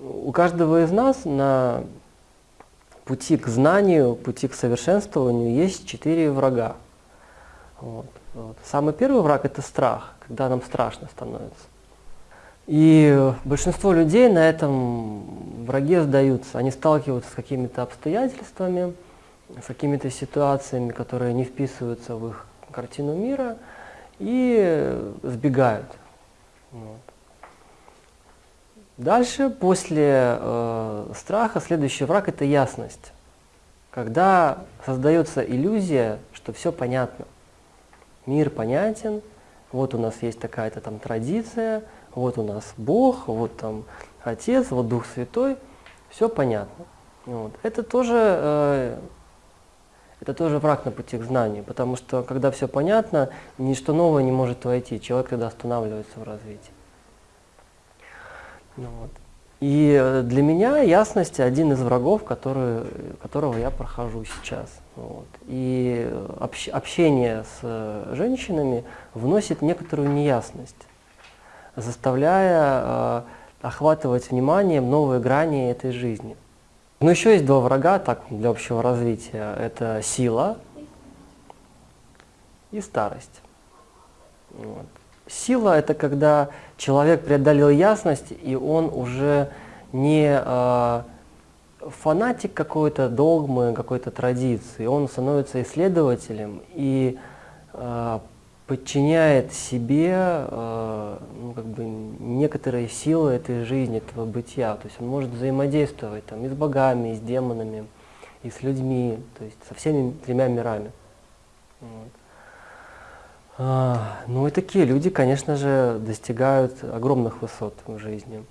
у каждого из нас на пути к знанию, пути к совершенствованию есть четыре врага. Вот. Вот. Самый первый враг – это страх, когда нам страшно становится. И большинство людей на этом враге сдаются. Они сталкиваются с какими-то обстоятельствами, с какими-то ситуациями, которые не вписываются в их картину мира, и сбегают. Вот. Дальше, после э, страха, следующий враг – это ясность. Когда создается иллюзия, что все понятно. Мир понятен, вот у нас есть такая-то там традиция – вот у нас Бог, вот там Отец, вот Дух Святой, все понятно. Вот. Это тоже э, это тоже враг на пути к знанию, потому что когда все понятно, ничто новое не может войти, человек тогда останавливается в развитии. Ну, вот. И э, для меня ясность один из врагов, который, которого я прохожу сейчас. Вот. И общ, общение с э, женщинами вносит некоторую неясность заставляя э, охватывать вниманием новые грани этой жизни. Но еще есть два врага так, для общего развития. Это сила и старость. Вот. Сила – это когда человек преодолел ясность, и он уже не э, фанатик какой-то догмы, какой-то традиции. Он становится исследователем и э, подчиняет себе э, ну, как бы некоторые силы этой жизни, этого бытия. То есть он может взаимодействовать там, и с богами, и с демонами, и с людьми, то есть со всеми тремя мирами. Вот. А, ну и такие люди, конечно же, достигают огромных высот в жизни.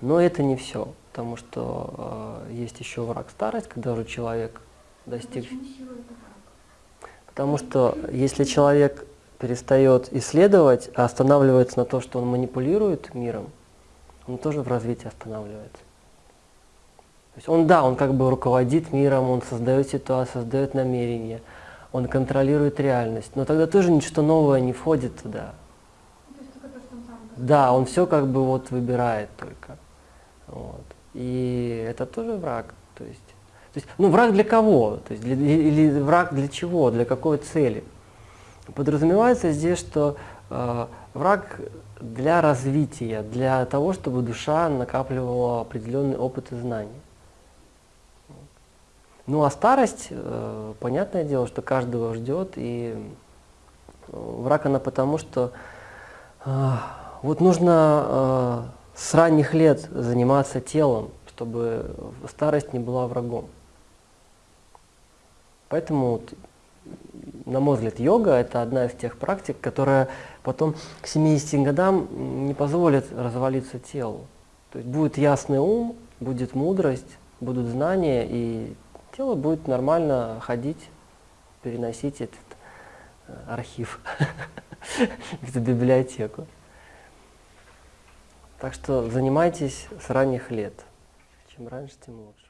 Но это не все, потому что э, есть еще враг старость, когда уже человек достиг... Потому что если человек перестает исследовать, а останавливается на то, что он манипулирует миром, он тоже в развитии останавливается. То есть он, да, он как бы руководит миром, он создает ситуацию, создает намерения, он контролирует реальность, но тогда тоже ничто новое не входит туда. Да, он все как бы вот выбирает только. Вот. И это тоже враг. То есть, то есть, ну, враг для кого? То есть, для, или враг для чего? Для какой цели? Подразумевается здесь, что э, враг для развития, для того, чтобы душа накапливала определенный опыт и знания. Ну а старость, э, понятное дело, что каждого ждет, и э, враг она потому, что э, вот нужно с ранних лет заниматься телом, чтобы старость не была врагом. Поэтому на мой взгляд, йога – это одна из тех практик, которая потом к 70 годам не позволит развалиться телу. То есть будет ясный ум, будет мудрость, будут знания, и тело будет нормально ходить, переносить этот э, архив, эту библиотеку. Так что занимайтесь с ранних лет. Чем раньше, тем лучше.